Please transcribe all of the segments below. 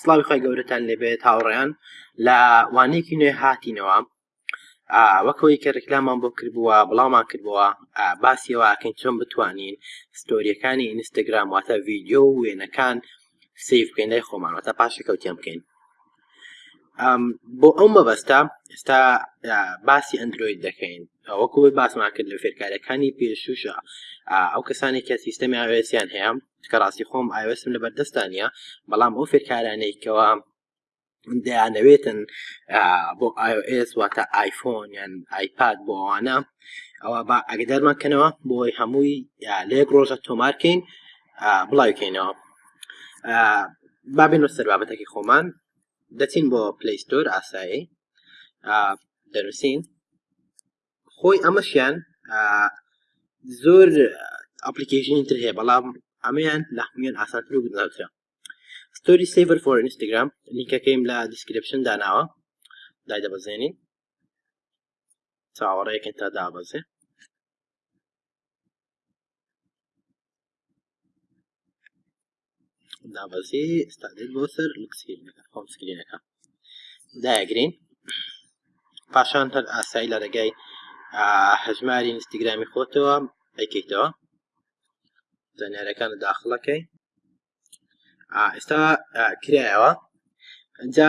سڵاوی خۆی گەورەتان لێبێت هاوڕێیان لە وانەیەکی نوێ هاتینەوە وەکەوەی کە ڕێکلامان بۆ کردبووە بڵاومان کردبووە باسیەوەکەین چۆن بتوانین ستۆریەکانی ئینستاگرام واتە ڤیددیو و وێنەکان سیف بکەین لای خۆمان واتە پاشەکەوتیان بکەین بۆ ئەو مەبەستا ئێستا باسی ئەندروید دەکەین وەکوی باسمان کرد لە فێرکارەکانی پێشوشە ئەو کەسانی کە سیستەمی ئاوێسیان هەیە کە ڕاستی خۆم ئایۆسم لە بەردەستا نیە بەڵام ئەو فێرکارانەی کەەوە من دەیانەوێتن بۆ iOS واتە آیفۆن یان آیپاد بۆ ئەوانە ئەوە با ئەگەدارمان کەنەوە بۆی هەمووی لە یەک ڕۆژە تۆمارکەین بڵاوکەینەوە بابێن سەر بابەتەکەی خۆمان دەچین بۆ پلیستۆر ئاسایی دەنووسین خۆی ئەمەشیان زۆر ئەپلیکیشنی تر هەیە بەڵام ئەمەیان لە هەمویان ئاسانتر و گونجاوترە ستۆری سیڤەر فۆر ئینستاگرام لینکەکەیم لە دیسکرپشن داناوە دای دەبەزێنین چاوەڕێکن تا دابەزێ دابەزی ستادێت بۆ سەر لکسکرینەکە خۆم سکرینەکە داگرین پاشان هەر ئاسایی لە ڕێگای هەژماری ئینستاگرامی خۆتەوە ئەیکەیتەوە زانیارەکان داخڵەکەی ئێستا کرایەوە جا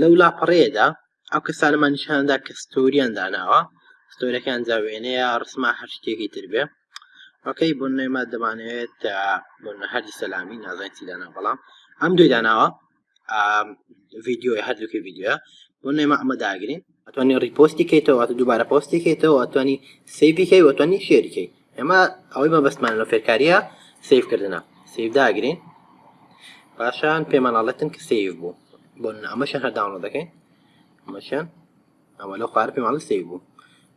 لەو لاپەڕەیەدا ئەو کەسانەمان نیشاندا کە ستۆریان داناوە ستۆرەکان جا وێنەیە ڕسما هەر شتێکی تر بێ ئۆکەی بۆ نێمە دەمانەوێت بۆ هەردی سەلامی نازانین چی دانا بەڵام ئەم دوی داناوە ڤیددیۆی هەردووکی ڤیددیوە بۆ نێمە ئەمە داگرین ئەتوانی ڕیپۆستی کەیتەوە دووبارە پۆستی کەیتەوە ئەتوانی سەیبیکەی وەتوانی شێریکەی ئێمە ئەوەی مەبەستمان لە فێرکاریە سیف کردنە سیف داگرین پاشان پێمانناڵێتن کە سیف بوو بۆ ئەمەشان هەر داوانە دەکەین ئەمەشان ئەمە لە خوار پێماڵ سیف بوو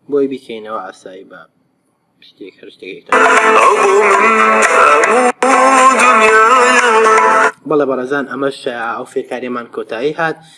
بۆی بیکەینەوە ئاسایی بە شتێک هەر شتێک بەڵێ بەڕێزان ئەمەش ئەو فێرکاریمان کۆتایی هات